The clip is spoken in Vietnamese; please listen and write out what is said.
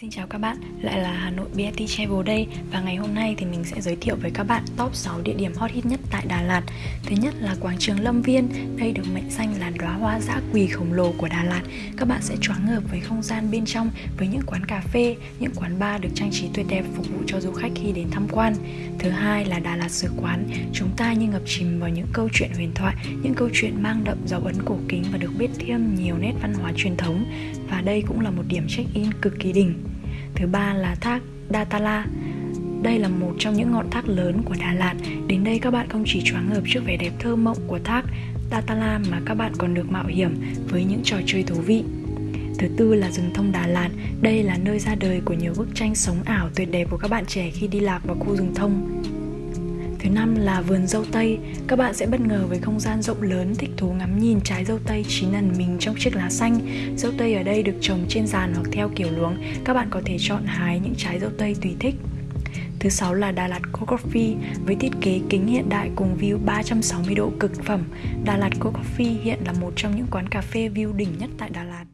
Xin chào các bạn, lại là Hà Nội BFT Travel đây Và ngày hôm nay thì mình sẽ giới thiệu với các bạn top 6 địa điểm hot hit nhất tại Đà Lạt. Thứ nhất là quảng trường Lâm Viên Đây được mệnh danh là đóa hoa dã quỳ khổng lồ của Đà Lạt. Các bạn sẽ choáng ngợp với không gian bên trong Với những quán cà phê, những quán bar được trang trí tuyệt đẹp phục vụ cho du khách khi đến tham quan. Thứ hai là Đà Lạt Sứ Quán Chúng ta như ngập chìm vào những câu chuyện huyền thoại Những câu chuyện mang đậm dấu ấn cổ kính và được biết thêm nhiều nét văn hóa truyền thống. Và đây cũng là một điểm check-in cực kỳ đỉnh. Thứ ba là thác Datala. Đây là một trong những ngọn thác lớn của Đà Lạt. Đến đây các bạn không chỉ choáng ngợp trước vẻ đẹp thơ mộng của thác Datala mà các bạn còn được mạo hiểm với những trò chơi thú vị. Thứ tư là rừng thông Đà Lạt. Đây là nơi ra đời của nhiều bức tranh sống ảo tuyệt đẹp của các bạn trẻ khi đi lạc vào khu rừng thông. Thứ năm là vườn dâu tây. Các bạn sẽ bất ngờ với không gian rộng lớn, thích thú ngắm nhìn trái dâu tây chín ẩn mình trong chiếc lá xanh. Dâu tây ở đây được trồng trên giàn hoặc theo kiểu luống. Các bạn có thể chọn hái những trái dâu tây tùy thích. Thứ sáu là Đà Lạt Coffee với thiết kế kính hiện đại cùng view 360 độ cực phẩm. Đà Lạt Coffee hiện là một trong những quán cà phê view đỉnh nhất tại Đà Lạt.